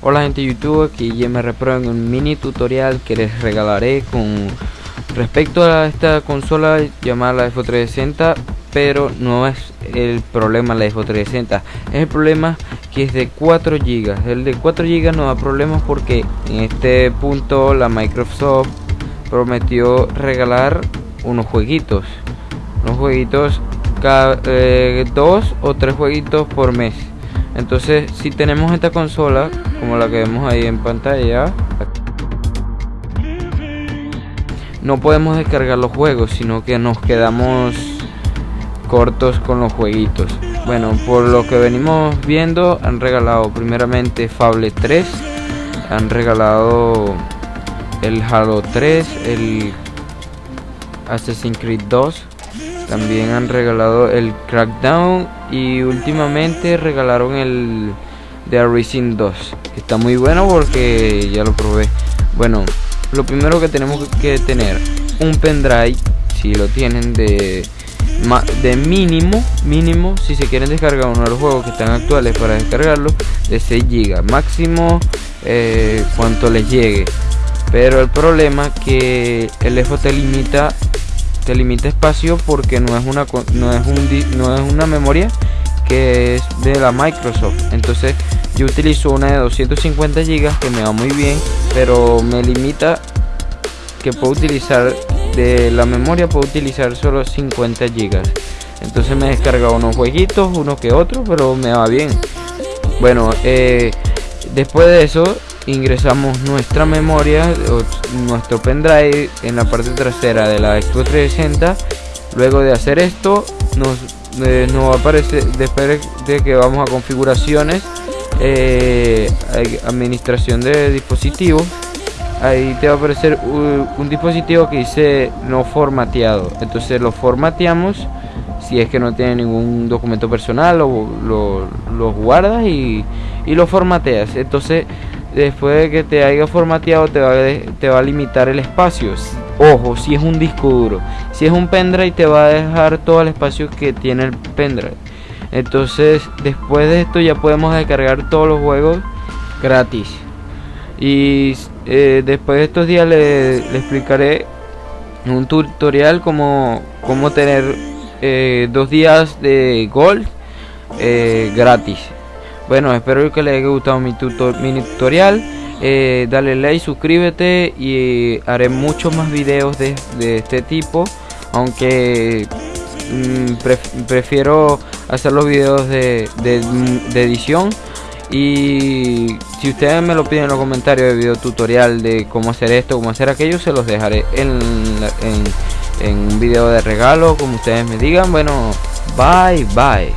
Hola gente de YouTube, aquí YMR Pro en un mini tutorial que les regalaré con respecto a esta consola llamada la Xbox 360 pero no es el problema la Xbox 360 es el problema que es de 4 GB el de 4 GB no da problemas porque en este punto la Microsoft prometió regalar unos jueguitos. Unos jueguitos cada, eh, dos o tres jueguitos por mes entonces si tenemos esta consola como la que vemos ahí en pantalla no podemos descargar los juegos sino que nos quedamos cortos con los jueguitos. Bueno por lo que venimos viendo han regalado primeramente Fable 3 han regalado el Halo 3 el Assassin's Creed 2 también han regalado el Crackdown y últimamente regalaron el The Racing 2, que está muy bueno porque ya lo probé. Bueno, lo primero que tenemos que tener un pendrive, si lo tienen de de mínimo, mínimo, si se quieren descargar uno de los juegos que están actuales para descargarlo, de 6 GB, máximo eh, cuanto les llegue. Pero el problema que el Xbox te limita te limita espacio porque no es una no es un no es una memoria que es de la Microsoft. Entonces yo utilizo una de 250 GB que me va muy bien pero me limita que puedo utilizar de la memoria puedo utilizar solo 50 GB entonces me descarga unos jueguitos uno que otro pero me va bien. Bueno eh, después de eso ingresamos nuestra memoria nuestro pendrive en la parte trasera de la Xbox 360 luego de hacer esto nos, eh, nos va a aparecer después de que vamos a configuraciones eh, administración de dispositivos. Ahí te va a aparecer un, dispositivo que dice no formateado. Entonces lo formateamos si es que no tiene ningún documento personal lo, lo, guardas y, y lo formateas. Entonces después de que te haya formateado te va, a, te va a limitar el espacio. Ojo, si es un disco duro. Si es un pendrive te va a dejar todo el espacio que tiene el pendrive. Entonces después de esto ya podemos descargar todos los juegos gratis. Y eh, después de estos días le, explicaré un tutorial como cómo tener eh, dos días de gold eh, gratis bueno, espero que les haya gustado mi, tutorial. Eh, dale like, suscríbete y haré muchos más videos de, este tipo. Aunque mm, prefiero hacer los videos de, edición. Y si ustedes me lo piden en los comentarios de video tutorial de cómo hacer esto, cómo hacer aquello, se los dejaré en, en un video de regalo, como ustedes me digan. Bueno, bye bye.